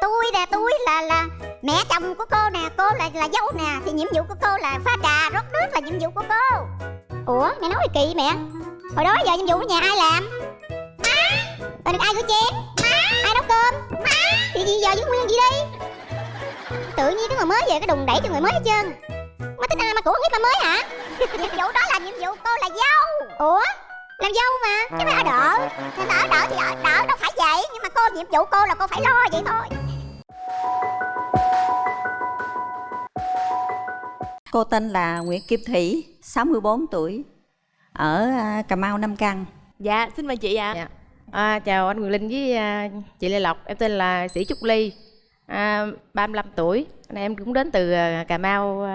tôi nè, tôi là là mẹ chồng của cô nè, cô là là dâu nè. Thì nhiệm vụ của cô là pha trà, rót nước là nhiệm vụ của cô. Ủa, mẹ nói gì kỳ mẹ. Hồi đó giờ nhiệm vụ ở nhà ai làm? Má! Ai rửa chén? Má! Ai nấu cơm? Má! Thì gì giờ với nguyên gì đi? Tự nhiên cái người mới về cái đùng đẩy cho người mới hết trơn. Mà tính ai mà của biết mà mới hả? Nhiệm vụ đó là nhiệm vụ cô là dâu. Ủa? Làm dâu mà chứ phải ở đỡ thì ở đỡ thì ở đỡ đâu phải vậy nhưng mà cô nhiệm vụ cô là cô phải lo vậy thôi Cô tên là Nguyễn Kim Thủy, 64 tuổi, ở à, Cà Mau Nam Căn. Dạ, xin mời chị ạ. Dạ. À, chào anh Quyền Linh với à, chị Lê Lộc, em tên là Sĩ Trúc Ly, à, 35 tuổi. Này em cũng đến từ à, Cà Mau,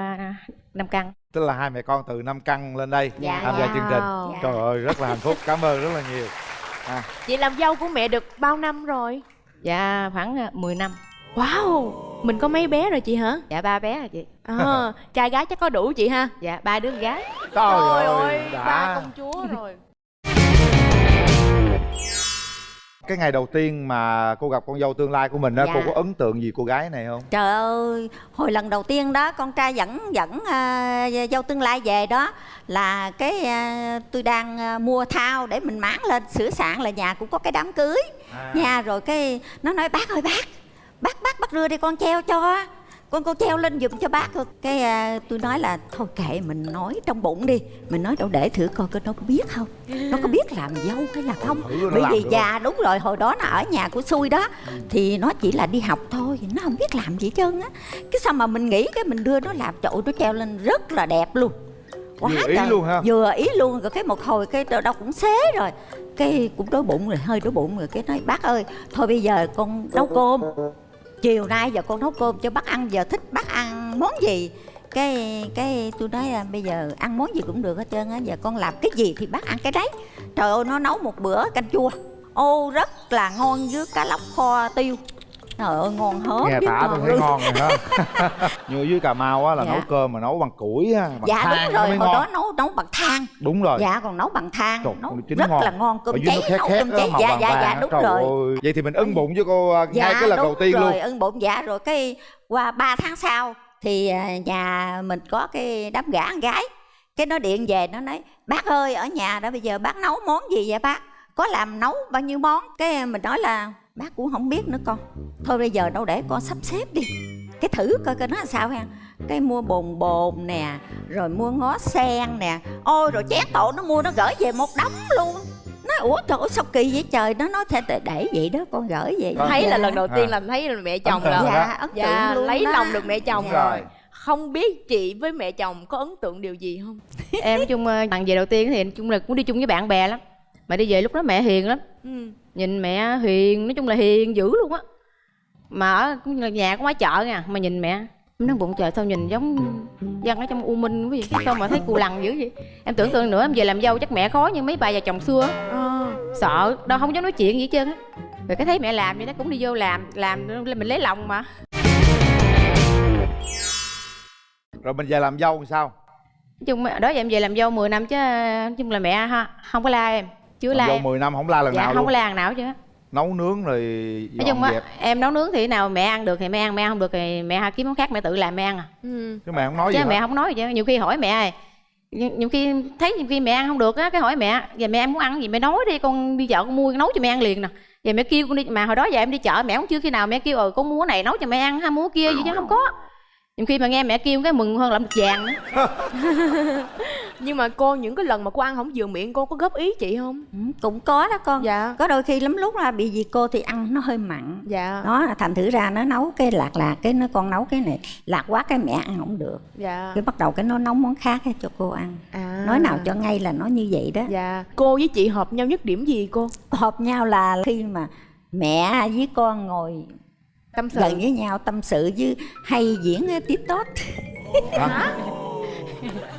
à, Nam Căn. tức là hai mẹ con từ năm căn lên đây Dạ. tham gia Wow. chương trình Dạ. trời ơi rất là hạnh phúc cảm ơn rất là nhiều Chị làm dâu của mẹ được bao năm rồi? Dạ khoảng à, 10 năm. Wow, mình có mấy bé rồi chị hả? Dạ ba bé rồi chị. À, trai gái chắc có đủ chị ha? Dạ ba đứa con gái. trời ơi ba công chúa rồi. Cái ngày đầu tiên mà cô gặp con dâu tương lai của mình đó Dạ. cô có ấn tượng gì cô gái này không? Trời ơi, hồi lần đầu tiên đó con trai dẫn dẫn à, dâu tương lai về đó là cái à, tôi đang à, mua thao để mình máng lên sửa soạn là nhà cũng có cái đám cưới. À, nha rồi cái nó nói bác ơi bác bác bác bác đưa đi con treo cho con con treo lên giùm cho bác cái à, tôi nói là thôi kệ mình nói trong bụng đi. Mình nói đâu để thử coi coi nó có biết không? Nó có biết làm dâu hay là không? Bởi vì không? già đúng rồi hồi đó nó ở nhà của xui đó. Thì nó chỉ là đi học thôi nó không biết làm gì hết trơn á. Cái sao mà mình nghĩ cái mình đưa nó làm chậu nó treo lên rất là đẹp luôn. Vừa ý luôn ha? vừa ý luôn. Rồi cái một hồi cái đâu cũng xế rồi. Cái cũng đói bụng rồi hơi đói bụng rồi. Cái nói bác ơi thôi bây giờ con nấu cơm chiều nay giờ con nấu cơm cho bác ăn, giờ thích bác ăn món gì? Cái cái tôi nói là bây giờ ăn món gì cũng được hết trơn á, giờ con làm cái gì thì bác ăn cái đấy. Trời ơi, nó nấu một bữa canh chua. Ô, rất là ngon với cá lóc kho tiêu trời ơi ngon hớp nghe tả tôi thấy ngon rồi đó. Như dưới cà mau á là Dạ. nấu cơm mà nấu bằng củi á bằng dạ than đúng rồi mới hồi ngon. đó nấu nấu bằng than. Đúng rồi. Dạ còn nấu bằng than Trời, nấu rất ngon. là ngon. Cơm cháy nấu cơm cháy. dạ dạ dạ á. đúng Trời rồi. ơi. vậy thì mình ưng bụng với cô à, ngay cái lần đầu tiên rồi, luôn ưng bụng. Dạ rồi cái qua 3 tháng sau thì à, nhà mình có cái đám con gái. Cái nó điện về nó nói bác ơi ở nhà đó bây giờ bác nấu món gì vậy bác? Có làm nấu bao nhiêu món? Cái mình nói là bác cũng không biết nữa con thôi bây giờ đâu để con sắp xếp đi cái thử coi coi nó làm sao ha cái mua bồn bồn nè rồi mua ngó sen nè ôi rồi chén tổ nó mua nó gửi về một đống luôn nói ủa trời ơi sao kỳ vậy trời nó nói thế để, để vậy đó con gửi về Vâng. Thấy là Dạ. lần đầu tiên À. là thấy là mẹ chồng tượng rồi. dạ ấn tượng Dạ, luôn lấy đó. lòng được mẹ chồng Đúng rồi. Không biết chị với mẹ chồng có ấn tượng điều gì không? em chung à, lần về đầu tiên thì chung là cũng đi chung với bạn bè lắm. Mà đi về lúc đó mẹ hiền lắm. Ừ. nhìn mẹ hiền nói chung là hiền dữ luôn á. Mà ở cũng là nhà có ngoài chợ nha mà nhìn mẹ nói bụng trời sao nhìn giống dân ở trong u minh quý vị sao mà thấy cù lằn dữ vậy? Em tưởng tượng nữa em về làm dâu chắc mẹ khó như mấy bà già chồng xưa á. Ờ. sợ đâu không dám nói chuyện gì hết trơn á. Rồi cái thấy mẹ làm vậy đó cũng đi vô làm làm mình lấy lòng mà. Rồi mình về làm dâu làm sao? Nói chung đó giờ em về làm dâu 10 năm chứ nói chung là mẹ ha không có la em chưa la em 10 năm không la lần dạ nào không luôn. la lần nào chứ nấu nướng rồi nói chung á em nấu nướng thì nào mẹ ăn được thì mẹ ăn mẹ ăn không được thì mẹ kiếm món khác mẹ tự làm mẹ ăn à. Ừ. chứ mẹ không nói chứ gì mẹ hết. không nói gì hết. nhiều khi hỏi mẹ ơi nhiều, nhiều khi thấy nhiều khi mẹ ăn không được á cái hỏi mẹ giờ mẹ muốn ăn gì? Mẹ nói đi con đi chợ con mua nấu cho mẹ ăn liền nè. Giờ mẹ kêu con đi mà hồi đó giờ em đi chợ mẹ cũng chưa khi nào mẹ kêu ờ con mua này nấu cho mẹ ăn hay mua kia gì chứ không có. Nhiều khi mà nghe mẹ kêu cái mừng hơn làm được vàng nữa Nhưng mà cô những cái lần mà cô ăn không vừa miệng cô có góp ý chị không? Ừ, cũng có đó con Dạ. có đôi khi lắm lúc là bị gì cô thì ăn nó hơi mặn Dạ. đó thành thử ra nó nấu cái lạc lạc cái nó con nấu cái này lạc quá cái mẹ ăn không được Dạ. cái bắt đầu cái nó nấu món khác ให้ cho cô ăn À. nói nào cho ngay là nó như vậy đó Dạ. Cô với chị hợp nhau nhất điểm gì cô? hợp nhau là khi mà mẹ với con ngồi Tâm sự. gần với nhau tâm sự với hay diễn tiktok hả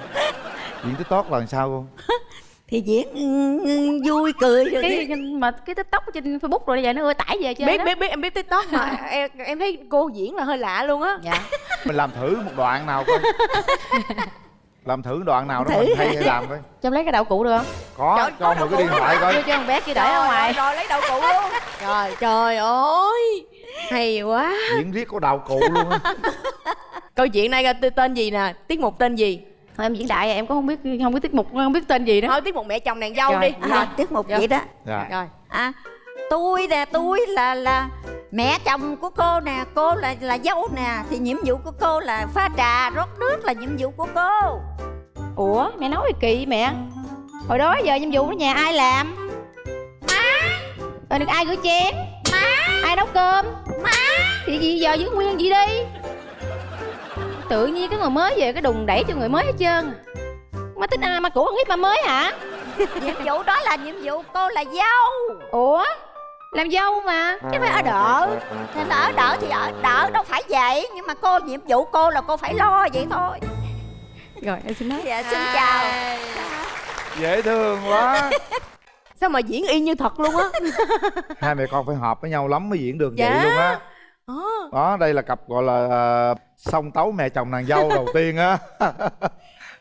diễn tiktok là làm sao cô? Thì diễn ừ, ừ, vui cười rồi cái mà cái tiktok trên facebook rồi giờ nó ưa tải về chơi biết đó. biết biết em biết tiktok mà em em thấy cô diễn là hơi lạ luôn á. Dạ. Mình làm thử một đoạn nào coi. Làm thử đoạn nào đó Thử. mình hay làm coi. Cho lấy cái đậu cụ được không? Có cho mượn cái điện thoại coi. Đưa cho con bé kia đợi ở ngoài. rồi lấy đậu cụ luôn. Trời trời ơi. Hay quá. Diễn riết có đạo cụ luôn á. Câu chuyện này ra tên gì nè? Tiết mục tên gì Thôi em diễn đại em cũng không biết không biết tiết mục không biết tên gì đó. Thôi tiết mục mẹ chồng nàng dâu Rồi. đi. À, tiết mục vậy đó. Dạ. Rồi. À tôi nè tôi là là mẹ chồng của cô nè cô là là dâu nè thì nhiệm vụ của cô là pha trà rót nước là nhiệm vụ của cô. Ủa mẹ nói gì kỳ mẹ? Hồi đó giờ nhiệm vụ ở nhà ai làm? Má. Rồi được ai rửa chén? Má. Ai nấu cơm? Má. Thì gì giờ giữ nguyên gì đi tự nhiên cái người mới về cái đùng đẩy cho người mới hết trơn. Má thích ăn ma cũ ăn hiếp ma mới hả? Nhiệm vụ đó là nhiệm vụ cô là dâu. Ủa? Làm dâu mà. Chứ phải ở đợ thì là ở đỡ thì ở đỡ đâu phải vậy. Nhưng mà cô nhiệm vụ cô là cô phải lo vậy thôi. Rồi em xin nói. Dạ xin chào. Dễ thương quá. Sao mà diễn y như thật luôn á? Hai mẹ con phải hợp với nhau lắm mới diễn được Dạ. vậy luôn á. Ờ. đó đây là cặp gọi là song tấu mẹ chồng nàng dâu đầu tiên á.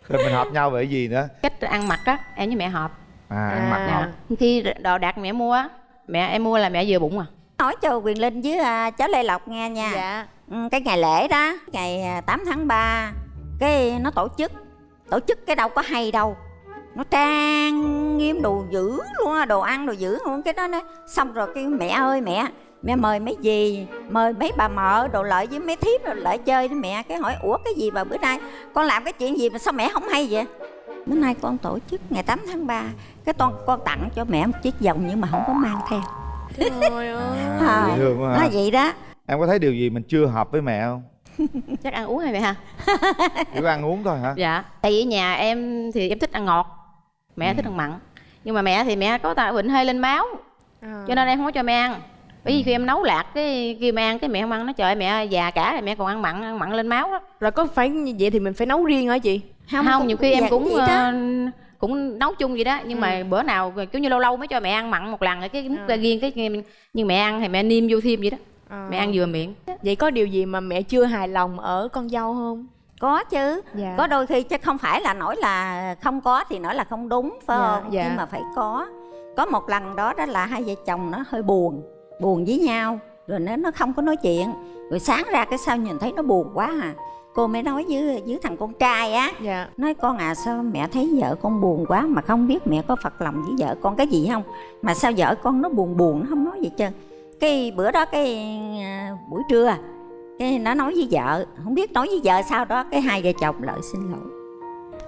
Rồi mình hợp nhau về cái gì nữa. Cách ăn mặc á em với mẹ hợp. À ăn mặc À. hợp khi đồ đạc mẹ mua á mẹ em mua là mẹ vừa bụng à. Nói cho quyền linh với à, cháu lê lộc nghe nha. Dạ. Ừ, cái ngày lễ đó ngày à, 8 tháng 3 cái nó tổ chức. Tổ chức cái đâu có hay đâu. Nó trang nghiêm đồ dữ luôn á đồ ăn đồ dữ luôn. Cái đó nó xong rồi cái mẹ ơi mẹ mẹ mời mấy gì mời mấy bà mợ đồ lợi với mấy thiếp đồ lợi chơi đó mẹ. Cái hỏi ủa cái gì mà bữa nay con làm cái chuyện gì mà sao mẹ không hay vậy? Bữa nay con tổ chức ngày 8 tháng 3 cái con con tặng cho mẹ một chiếc vòng nhưng mà không có mang theo. Trời ơi. À, thương quá nó vậy đó. Em có thấy điều gì mình chưa hợp với mẹ không? Chắc ăn uống hay mẹ ha chỉ ăn uống thôi hả? Dạ. Tại vì ở nhà em thì em thích ăn ngọt mẹ thích ăn mặn. Nhưng mà mẹ thì mẹ có ta bệnh hơi lên máu À. cho nên em không có cho mẹ ăn bởi vì khi em nấu lạc cái kêu mẹ ăn cái mẹ không ăn nó trời ơi, mẹ già cả rồi mẹ còn ăn mặn ăn mặn lên máu đó. Rồi có phải như vậy thì mình phải nấu riêng hả chị? Không, cũng- nhiều khi em dạ, cũng ờ, cũng nấu chung vậy đó nhưng mà bữa nào kiểu như lâu lâu mới cho mẹ ăn mặn một lần cái múc ra riêng cái nhưng mẹ ăn thì mẹ niêm vô thêm vậy đó. À. mẹ ăn vừa miệng. Vậy có điều gì mà mẹ chưa hài lòng ở con dâu không? Có chứ. Dạ. Có đôi khi chứ không phải là nói là không có thì nói là không đúng phải Dạ, không? dạ. nhưng mà phải có. Có một lần đó đó là hai vợ chồng nó hơi buồn buồn với nhau rồi nó nó không có nói chuyện. Rồi sáng ra cái sao nhìn thấy nó buồn quá à. Cô mới nói với với thằng con trai á dạ. nói con à sao mẹ thấy vợ con buồn quá mà không biết mẹ có phật lòng với vợ con cái gì không? Mà sao vợ con nó buồn buồn nó không nói gì trơn. Cái bữa đó cái à, buổi trưa cái nó nói với vợ không biết nói với vợ sao đó. Cái hai vợ chồng lại xin lỗi.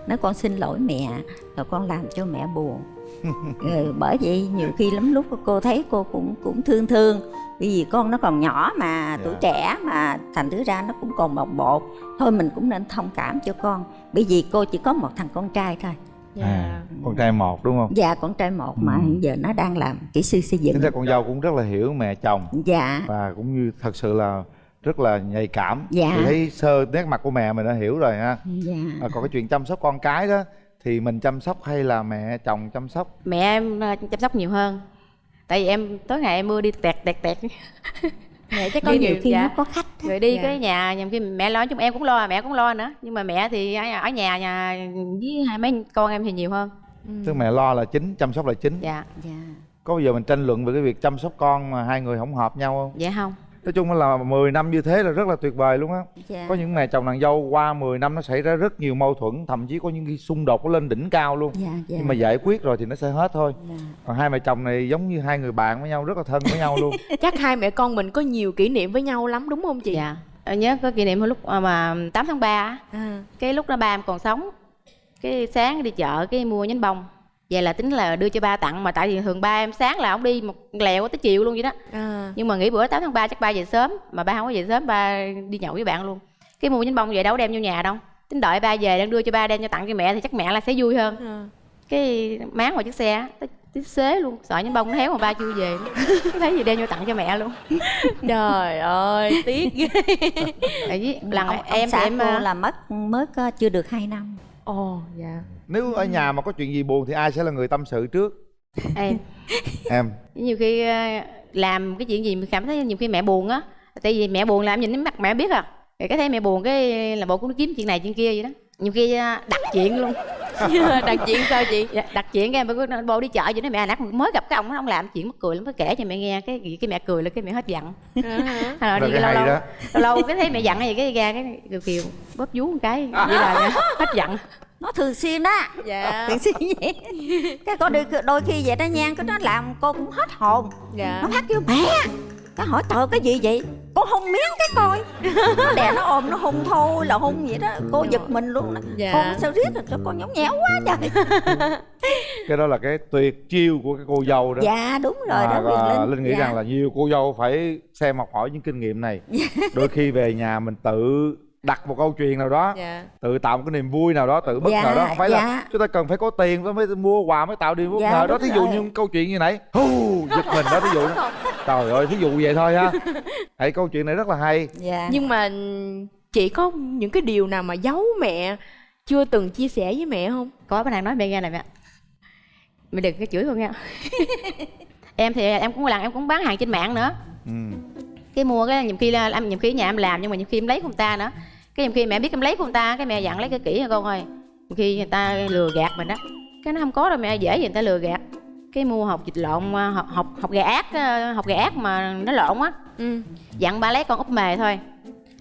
Nói con xin lỗi mẹ rồi con làm cho mẹ buồn rồi bởi vậy nhiều khi lắm lúc cô thấy cô cũng cũng thương thương. Bởi vì con nó còn nhỏ mà tuổi Dạ. trẻ mà thành thứ ra nó cũng còn bồng bột. Thôi mình cũng nên thông cảm cho con. Bởi vì cô chỉ có một thằng con trai thôi. Dạ. À, con trai một đúng không? Dạ con trai một mà Ừ. hiện giờ nó đang làm kỹ sư xây dựng. Ra con dâu cũng rất là hiểu mẹ chồng. Dạ. Và cũng như thật sự là rất là nhạy cảm. Dạ. Thì thấy sơ nét mặt của mẹ mình đã hiểu rồi ha. Dạ. À, còn cái chuyện chăm sóc con cái đó thì mình chăm sóc hay là mẹ chồng chăm sóc? Mẹ em ờ, chăm sóc nhiều hơn. Tại vì em tối ngày em mưa đi tẹt tẹt tẹt. Mẹ chắc có nhiều khi dạ. nó có khách á. rồi đi Dạ. cái nhà nhiều khi mẹ lo chung em cũng lo mẹ cũng lo nữa. Nhưng mà mẹ thì ở nhà nhà với hai mấy con em thì nhiều hơn. Tức mẹ lo là chính chăm sóc là chính. Dạ. Dạ. Có bao giờ mình tranh luận về cái việc chăm sóc con mà hai người không hợp nhau không? Dạ không nói chung là 10 năm như thế là rất là tuyệt vời luôn á. Dạ. Có những mẹ chồng nàng dâu qua 10 năm nó xảy ra rất nhiều mâu thuẫn thậm chí có những cái xung đột nó lên đỉnh cao luôn. Dạ dạ. Nhưng mà giải quyết rồi thì nó sẽ hết thôi. Dạ. còn hai mẹ chồng này giống như hai người bạn với nhau rất là thân với nhau luôn. Chắc hai mẹ con mình có nhiều kỷ niệm với nhau lắm đúng không chị? Dạ. Em nhớ có kỷ niệm hồi lúc ờ, mà 8 tháng 3 á, à, cái lúc đó ba em còn sống. Cái sáng đi chợ cái mua nhánh bông vậy là tính là đưa cho ba tặng mà tại vì thường ba em sáng là ông đi một lèo tới chiều luôn vậy đó. À. nhưng mà nghỉ bữa 8 tháng 3 chắc ba về sớm mà ba không có về sớm ba đi nhậu với bạn luôn. Cái mua nhánh bông vậy đâu đem vô nhà đâu. Tính đợi ba về đang đưa cho ba đem cho tặng cho mẹ thì chắc mẹ là sẽ vui hơn. À. cái máng vào chiếc xe á, tới tới xế luôn sợ nhánh bông nó héo mà ba chưa về. Thấy gì đem vô tặng cho mẹ luôn. Trời ơi tiếc ghê. Lần ông, em ông xã em cô ờ, là mất có chưa được 2 năm ồ dạ. Nếu ở nhà mà có chuyện gì buồn thì ai sẽ là người tâm sự trước? Em. Em. Nhiều khi ờ, làm cái chuyện gì mình cảm thấy nhiều khi mẹ buồn á. Tại vì mẹ buồn là em nhìn cái mặt mẹ biết à. Cái thấy mẹ buồn cái là bộ cũng kiếm chuyện này chuyện kia vậy đó. Nhiều khi ờ, đặt chuyện luôn đặt chuyện sao chị? Dạ, đặt chuyện cái em nó bố đi chợ vậy nó mẹ. Nãy mới gặp cái ông ông làm chuyện mắc cười lắm mới kể cho mẹ nghe. Cái cái mẹ cười là cái mẹ hết giận. À rồi Rồi đi cái lâu hay lâu đó. lâu lâu cái thấy mẹ giận gì cái ra cái kiều kiều bóp vú một cái vậy là hết giận. Nó thường xuyên đó dạ. Thường xuyên vậy. Cái có đôi, đôi khi vậy đó nha cái nó làm cô cũng hết hồn. Dạ. Nó phát kêu mẹ cái hỏi tờ cái gì vậy? Cô hôn miếng cái coi. Nó đè nó ôm nó hôn thôi là hôn vậy đó. Cô giật mình luôn Dạ. con sao riết rồi sao con nhõng nhẽo quá trời. Cái đó là cái tuyệt chiêu của cái cô dâu đó. Dạ đúng rồi À, đó và Linh. Linh nghĩ Dạ. rằng là nhiều cô dâu phải xem học hỏi những kinh nghiệm này. Đôi khi về nhà mình tự đặt một câu chuyện nào đó dạ. tự tạo một cái niềm vui nào đó tự bất Dạ, ngờ đó. Không phải là dạ. chúng ta cần phải có tiền mới mua quà mới tạo niềm bất Dạ, ngờ đó thí dụ rồi. như câu chuyện như nãy hú giật mình đó thí dụ đó. Trời ơi thí dụ vậy thôi ha thấy câu chuyện này rất là hay. Dạ. Nhưng mà chị có những cái điều nào mà giấu mẹ chưa từng chia sẻ với mẹ không? Có bữa nào nói mẹ nghe này mẹ. Mẹ đừng cái chửi con nha em thì em cũng làm em cũng bán hàng trên mạng nữa. Ừ. cái mua cái nhiều khi là em nhiều khi nhà em làm nhưng mà nhiều khi em lấy của người ta nữa. Cái nhiều khi mẹ biết em lấy của người ta cái mẹ dặn lấy cái kỹ cho con ơi nhiều khi người ta lừa gạt mình đó cái nó không có đâu mẹ dễ gì người ta lừa gạt. Cái mua hộp vịt lộn học học học gà ác ờ, học gà ác mà nó lộn á. Ừ. Dặn ba lấy con úp mề thôi.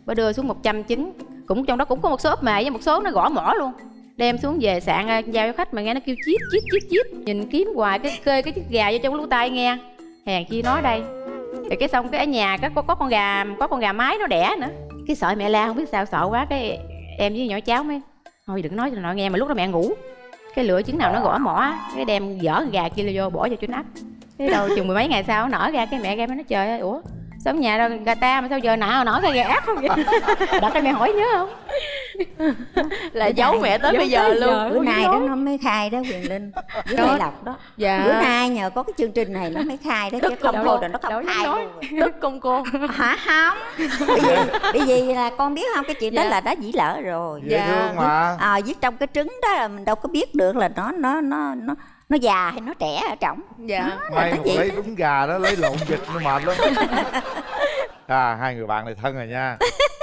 Ba đưa xuống 100 trứng cũng trong đó cũng có một số úp mề với một số nó gõ mỏ luôn. Đem xuống về sạn ờ, giao cho khách mà nghe nó kêu chít chít chít chít. Nhìn kiếm hoài cái kê cái chiếc gà vô trong lỗ tai nghe. Hèn chi nói đây rồi cái xong cái ở nhà có, có có con gà có con gà mái nó đẻ nữa. Cái sợ mẹ la không biết sao sợ quá cái em với nhỏ cháu mới thôi đừng nói cho nội nghe mà lúc đó mẹ ngủ. Cái lửa trứng nào nó gõ mỏ cái đem dở gà kia vô bỏ vô trứng nắp cái đầu chừng mười mấy ngày sau nó nở ra cái mẹ em nó trời ơi ủa ở nhà đâu gà ta mà sao giờ nào nở cái gà ác không vậy? Đặt cái mẹ hỏi nhớ không? Là giấu mẹ tới bây giờ luôn. bữa nay đó nó mới khai đó quyền linh. Với lê lộc đó. Dạ. Bữa nay nhờ có cái chương trình này nó mới khai đó chứ Tức không thôi đâu. là nó không khai luôn tức công cô. Hả? Không. Bởi vì bởi vì là con biết không cái chuyện đó Dạ. là đã dĩ lỡ rồi. Dễ Dạ. thương mà. À, viết trong cái trứng đó là mình đâu có biết được là nó nó nó nó nó già hay nó trẻ ở trong dạ. May mà lấy đúng gà đó lấy lộn vịt nó mệt lắm. À hai người bạn này thân rồi nha.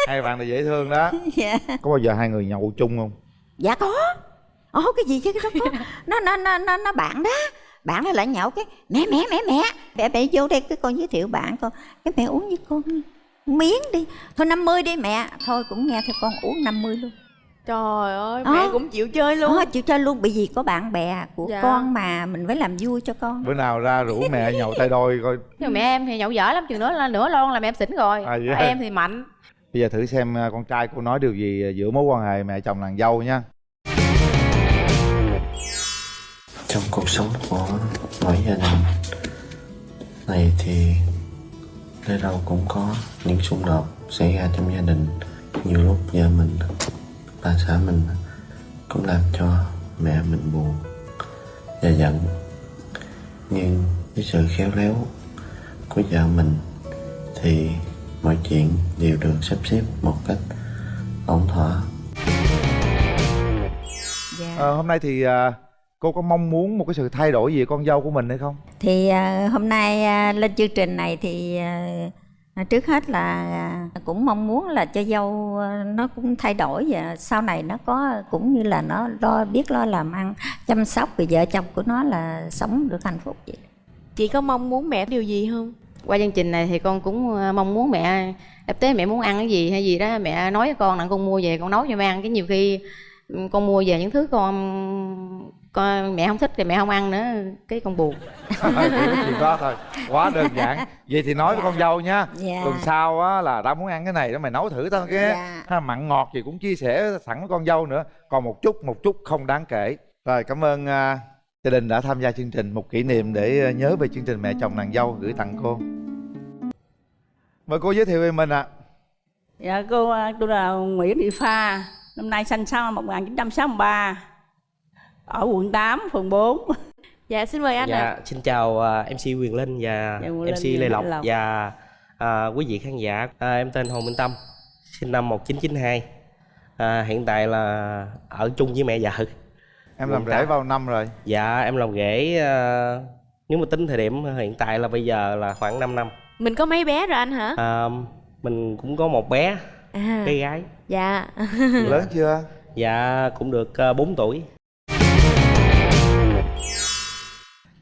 Hai bạn này dễ thương đó. Dạ. Có bao giờ hai người nhậu chung không? Dạ có. Ồ cái gì chứ? Cái đó có. Nó nó nó nó, nó bạn đó. Bạn nó lại nhậu cái mẹ mẹ mẹ mẹ. Mẹ mẹ vô đây cái con giới thiệu bạn con. Cái mẹ uống với con miếng đi. Thôi 50 đi mẹ. Thôi cũng nghe theo con uống 50 luôn trời ơi mẹ cũng chịu chơi luôn. Ờ, chịu chơi luôn bởi vì có bạn bè của Dạ. con mà mình phải làm vui cho con. Bữa nào ra rủ mẹ nhậu tay đôi coi. Nhưng mẹ em thì nhậu dở lắm chừng nữa là nửa lon là mẹ em xỉn rồi. À, hả? em thì mạnh. Bây giờ thử xem à, con trai cô nói điều gì giữa mối quan hệ mẹ chồng nàng dâu nha. Trong cuộc sống của mỗi gia đình này thì lẽ đâu cũng có những xung đột xảy ra trong gia đình. Nhiều lúc vợ mình bà xã mình cũng làm cho mẹ mình buồn và giận. Nhưng với sự khéo léo của vợ mình thì mọi chuyện đều được sắp xếp một cách ổn thỏa. Dạ. Ờ, hôm nay thì à, cô có mong muốn một cái sự thay đổi gì con dâu của mình hay không? Thì à, hôm nay à, lên chương trình này thì à, trước hết là à, cũng mong muốn là cho dâu à, nó cũng thay đổi và sau này nó có cũng như là nó lo biết lo làm ăn chăm sóc vì vợ chồng của nó là sống được hạnh phúc vậy. Chị có mong muốn mẹ điều gì không? Qua chương trình này thì con cũng mong muốn mẹ đập tế mẹ muốn ăn cái gì hay gì đó mẹ nói với con là con mua về con nấu cho mẹ ăn. Cái nhiều khi ừ, con mua về những thứ con con mẹ không thích thì mẹ không ăn nữa cái con buồn. Chỉ đó thôi. Quá đơn giản. Vậy thì nói với con dâu nha. Dạ. tuần sau á là tao muốn ăn cái này đó mày nấu thử tao cái Dạ. ha, mặn ngọt gì cũng chia sẻ sẵn với con dâu nữa. Còn một chút một chút không đáng kể. Rồi cảm ơn à, gia đình đã tham gia chương trình. Một kỷ niệm để à, nhớ về chương trình mẹ chồng nàng dâu gửi tặng cô. Mời cô giới thiệu về mình ạ. Dạ cô à, tôi là Nguyễn Thị Pha Năm nay sinh sau năm 1963 Ở quận 8, phường 4 dạ xin mời anh ạ Dạ, xin chào à, MC Quyền Linh và Dạ, Linh MC và Lê Lộc và à, quý vị khán giả. À, em tên Hồ Minh Tâm, sinh năm 1992. À, hiện tại là ở chung với mẹ vợ. em làm Quận rể bao năm rồi Dạ, em làm rể à, nếu mà tính thời điểm hiện tại là bây giờ là khoảng 5 năm. mình có mấy bé rồi anh hả À, mình cũng có một bé, à bé gái. dạ lớn chưa Dạ, cũng được à, 4 tuổi.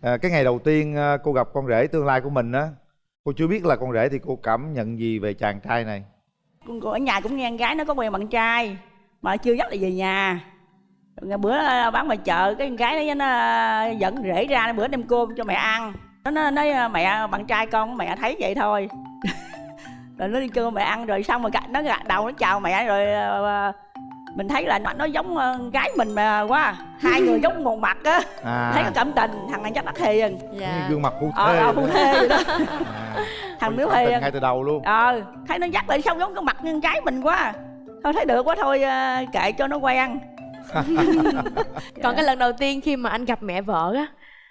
À, cái ngày đầu tiên à, cô gặp con rể tương lai của mình á cô chưa biết là con rể thì cô cảm nhận gì về chàng trai này? Con ở nhà cũng nghe con gái nó có quen bạn trai mà chưa dắt là về nhà. Ngày bữa à, bán ngoài chợ cái con gái nó, nó à, dẫn rể ra bữa đem cơm cho mẹ ăn. Nó nói, nói mẹ bạn trai con mẹ thấy vậy thôi. Rồi nó đi kêu mẹ ăn rồi xong rồi nó gật đầu nó chào mẹ rồi mình thấy là nó giống ờ, con gái mình mà quá. Hai người giống một mặt á. À. Thấy có cảm tình thằng này chắc nó hiền. Như dạ gương mặt phu ờ thê ờ, phu thê vậy đó. À, thằng tình hiền. ngay từ đầu luôn. Ờ thấy nó dắt lại sao giống cái mặt con gái mình quá. Thôi thấy được quá thôi ờ, kệ cho nó quen. Còn cái lần đầu tiên khi mà anh gặp mẹ vợ á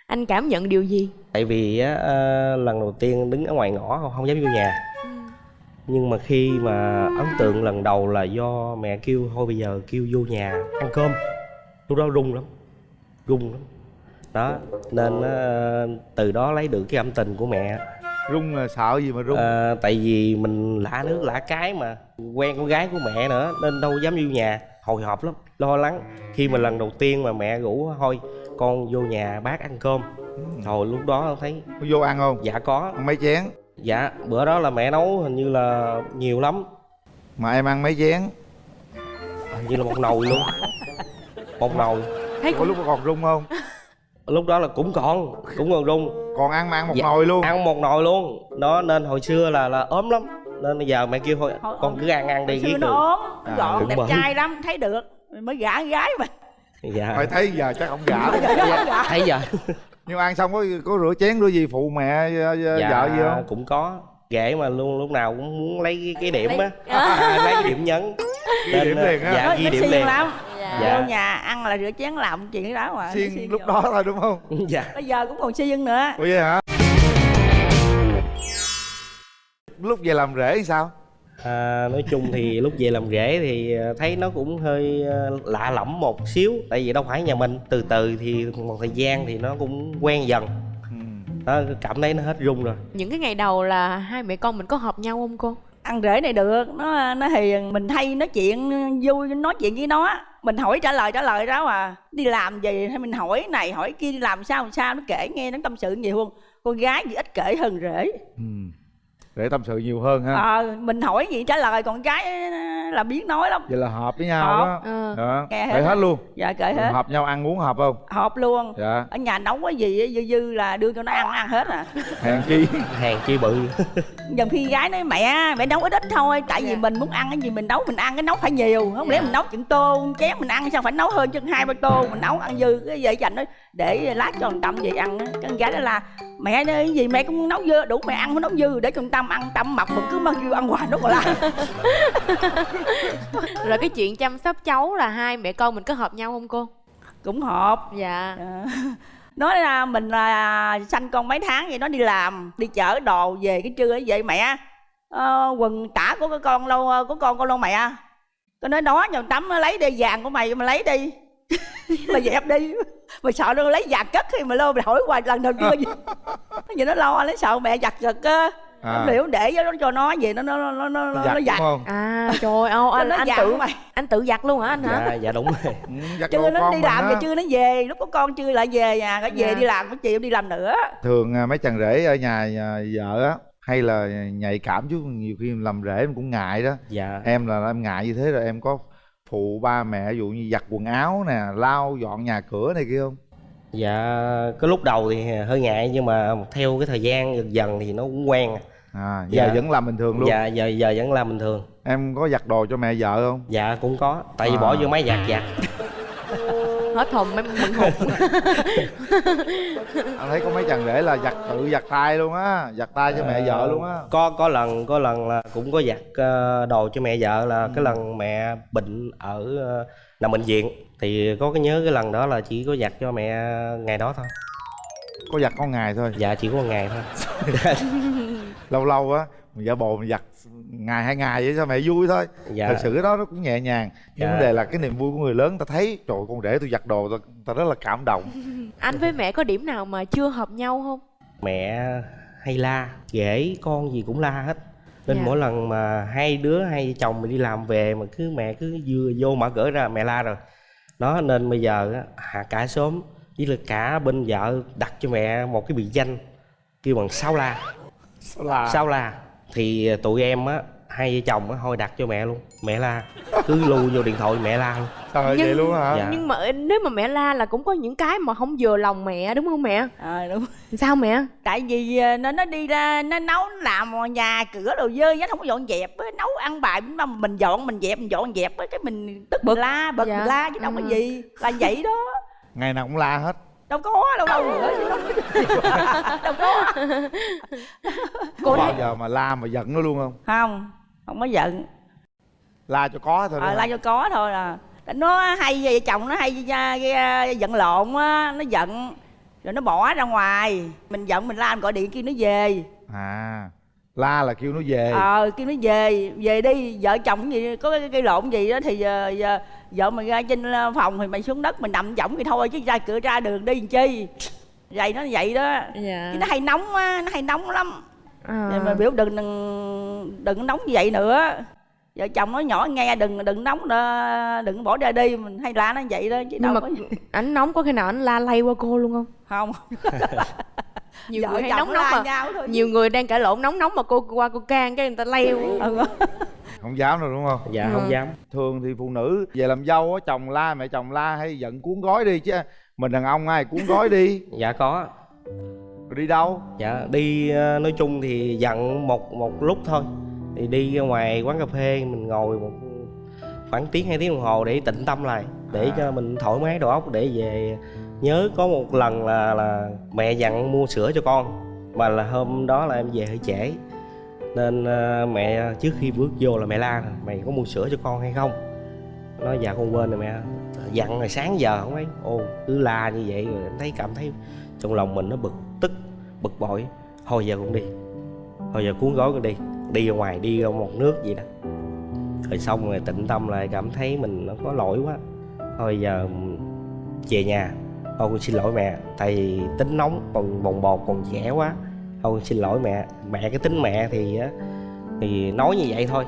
anh cảm nhận điều gì? Tại vì á, ờ, lần đầu tiên đứng ở ngoài ngõ không, không dám vô nhà nhưng mà khi mà ấn tượng lần đầu là do mẹ kêu thôi bây giờ kêu vô nhà ăn cơm. Lúc đó rung lắm rung lắm. Đó nên ờ, từ đó lấy được cái âm tình của mẹ. Rung là sợ gì mà rung Ờ, tại vì mình lạ nước lạ cái mà quen con gái của mẹ nữa nên đâu dám vô nhà. Hồi hộp lắm lo lắng. Khi mà lần đầu tiên mà mẹ rủ thôi con vô nhà bác ăn cơm. Rồi lúc đó thấy có vô ăn không? Dạ có. Ăn mấy chén dạ bữa đó là mẹ nấu hình như là nhiều lắm. Mà em ăn mấy chén? Hình như là một nồi luôn. Một nồi. Thấy có lúc còn rung không? Lúc đó là cũng còn cũng còn rung. Còn ăn mà ăn một Dạ, nồi luôn. ăn một nồi luôn. Đó nên hồi xưa là là ốm lắm. Nên bây giờ mẹ kêu thôi con cứ ăn ăn đi Hồi xưa ghét nó được ốm À, gọn đẹp rồi. trai lắm thấy được. Mới gả con gái mà. Dạ. Phải thấy giờ chắc ông gả thấy giờ nhưng ăn xong có có rửa chén rửa gì phụ mẹ ờ, dạ vợ gì không? cũng có. Ghệ mà luôn lúc nào cũng muốn lấy cái, cái điểm á. Lấy cái điểm nhấn. Ghi điểm ờ, liền á. dạ ghi điểm liền. lắm. Dạ. vô nhà ăn là rửa chén làm chuyện đó mà xiên siêng lúc vô. đó thôi đúng không? Dạ. Bây giờ cũng còn siêng nữa. Ủa vậy hả? Lúc về làm rể thì sao à, nói chung thì lúc về làm rể thì ờ, thấy nó cũng hơi ờ, lạ lẫm một xíu tại vì đâu phải nhà mình. Từ từ thì một thời gian thì nó cũng quen dần. Ừ. nó cảm thấy nó hết rung rồi. Những cái ngày đầu là hai mẹ con mình có hợp nhau không cô? Ăn rể này được nó nó hiền mình hay nói chuyện vui nói chuyện với nó mình hỏi trả lời trả lời đó mà đi làm gì? Hay mình hỏi này hỏi kia đi làm sao làm sao? Nó kể nghe nó tâm sự nhiều hơn con gái thì ít kể hơn rể. Ừ. để tâm sự nhiều hơn ha. Ờ mình hỏi gì trả lời còn gái là biết nói lắm. Vậy là hợp với nhau Hợp. đó. Ờ. đó. Nghe hết hết luôn. Dạ kể hết. hợp nhau ăn uống hợp không? Hợp luôn. Dạ. Ở nhà nấu cái gì dư dư là đưa cho nó ăn nó ăn hết à. Hèn chi? Hàng chi bự. Dần khi gái nói mẹ mẹ nấu ít ít thôi tại vì mình muốn ăn cái gì mình nấu mình ăn cái nấu phải nhiều. Không lẽ mình nấu chừng tô chén mình ăn sao phải nấu hơn chừng hai ba tô mình nấu ăn dư. Cái vậy dành đó để lát cho thằng tâm về ăn á. cái con gái đó là mẹ ơi, cái gì mẹ cũng nấu dư đủ mẹ ăn không nấu dư để thằng tâm ăn tâm mập mà cứ mang kêu ăn hoài nó còn la rồi cái chuyện chăm sóc cháu là hai mẹ con mình có hợp nhau không cô? Cũng hợp. Dạ. Ờ. nói là mình là sanh con mấy tháng vậy nó đi làm đi chở đồ về cái trưa ấy vậy mẹ. Ờ, quần tả của cái con lâu của con con lâu mẹ? Tôi nói đó nhờ tắm lấy đi vàng của mày mà lấy đi mà dẹp đi mà sợ nó lấy vàng cất thì mà lô mày hỏi hoài lần đầu chưa gì vậy nó lo nó sợ mẹ giặt giật á. À, liệu để cho nó cho nó về nó nó nó nó nó, giặt nó giặt không? À trời ơi anh nó anh giặt tự mày anh tự giặt luôn hả anh hả? Dạ dạ đúng rồi. Ừ, giặt chưa nó đi làm rồi chưa nó về lúc có con chưa lại về nhà có về Dạ. đi làm có chiều đi làm nữa. Thường à, mấy chàng rể ở nhà, nhà vợ á hay là nhạy cảm chút nhiều khi làm rể em cũng ngại đó. Dạ. Em là em ngại như thế rồi em có phụ ba mẹ dụ như giặt quần áo nè lau dọn nhà cửa này kia không? Dạ cái lúc đầu thì hơi ngại nhưng mà theo cái thời gian dần dần thì nó cũng quen. À giờ Dạ. vẫn làm bình thường luôn? Dạ giờ giờ vẫn làm bình thường. Em có giặt đồ cho mẹ vợ không? Dạ cũng có tại vì À. bỏ vô máy giặt giặt hết hồn em mừng hồn. Anh thấy có mấy chàng rể là giặt tự giặt tay luôn á giặt tay cho mẹ vợ luôn á. Có có lần có lần là cũng có giặt ờ, đồ cho mẹ vợ là Ừ. cái lần mẹ bệnh ở ờ, nằm bệnh viện. Thì có cái nhớ cái lần đó là chỉ có giặt cho mẹ ngày đó thôi. Có giặt có ngày thôi. Dạ chỉ có một ngày thôi. Lâu lâu á mình giả bộ mình giặt ngày hai ngày vậy cho mẹ vui thôi. Dạ. Thật sự cái đó nó cũng nhẹ nhàng. Nhưng Dạ. vấn đề là cái niềm vui của người lớn ta thấy trời con rể tôi giặt đồ ta, ta rất là cảm động. Anh với mẹ có điểm nào mà chưa hợp nhau không? Mẹ hay la ghẻ con gì cũng la hết. Nên Dạ. mỗi lần mà hai đứa hai chồng mình đi làm về mà cứ mẹ cứ vừa vô mở cửa ra mẹ la rồi. Đó nên bây giờ cả xóm với là cả bên vợ đặt cho mẹ một cái biệt danh kêu bằng sao la. Sao là sao la thì tụi em á hai vợ chồng á thôi đặt cho mẹ luôn. Mẹ la. Cứ lưu vô điện thoại mẹ la luôn. Trời Nhưng- vậy luôn hả? Dạ. nhưng mà nếu mà mẹ la là cũng có những cái mà không vừa lòng mẹ đúng không mẹ? À, đúng. Sao mẹ? Tại vì ờ, nó nó đi ra nó nấu nó làm nhà cửa đồ dơ nhất không có dọn dẹp á, nấu ăn bài mà mình dọn mình dẹp mình dọn dẹp á, cái mình tức bực. la bực Dạ. la chứ đâu có Ừ. gì. Là vậy đó. Ngày nào cũng la hết đâu có đâu đâu nữa chứ đâu, có. Có bao giờ mà la mà giận nó luôn không? Không không có giận. La cho có thôi ờ, đó la cho có thôi à. Nó hay vợ chồng nó hay ra- ra- giận lộn á nó giận. Rồi nó bỏ ra ngoài. Mình giận mình la mình gọi điện kêu nó về. À la là kêu nó về. Ờ kêu nó về về đi vợ chồng gì có cái gây lộn gì đó thì giờ, giờ vợ mày ra trên ờ, phòng thì mày xuống đất mình nằm võng thì thôi chứ ra cửa ra đường đi làm chi? Vậy nó vậy đó. Dạ. Chứ nó hay nóng á nó hay nóng lắm. À. Mà biểu đừng đừng đừng nóng như vậy nữa vợ chồng nói nhỏ nghe đừng đừng nóng đừng bỏ ra đi mình hay la nó vậy đó chứ nhưng đâu mà có ảnh nóng có khi nào ảnh la lay qua cô luôn không? Không. Nhiều vợ người hay chồng nóng la nóng mà. nhau thôi. Nhiều người đang cãi lộn nóng nóng mà cô qua cô can cái người ta leo ừ. không dám đâu đúng không? Dạ Ừ. không dám. Thường thì phụ nữ về làm dâu á chồng la mẹ chồng la hay giận cuốn gói đi chứ. Mình đàn ông ai cuốn gói đi? Dạ có. Rồi đi đâu? Dạ đi ờ, nói chung thì giận một một lúc thôi thì đi ra ngoài quán cà phê mình ngồi một khoảng tiếng hai tiếng đồng hồ để tĩnh tâm lại để À. cho mình thoải mái đầu óc để về nhớ có một lần là là mẹ dặn mua sữa cho con mà là hôm đó là em về hơi trễ. Nên ờ, mẹ trước khi bước vô là mẹ la mày có mua sữa cho con hay không? Nói dạ con quên rồi mẹ. Dặn rồi sáng giờ không ấy ô cứ la như vậy rồi em thấy cảm thấy trong lòng mình nó bực tức bực bội. Thôi giờ con đi thôi giờ cuốn gói con đi đi ra ngoài đi ra một nước gì đó. Rồi xong rồi tịnh tâm lại cảm thấy mình nó có lỗi quá. Thôi giờ về nhà thôi con xin lỗi mẹ tại vì tính nóng còn bồng bột còn trẻ quá. Thôi con xin lỗi mẹ mẹ cái tính mẹ thì á, thì nói như vậy thôi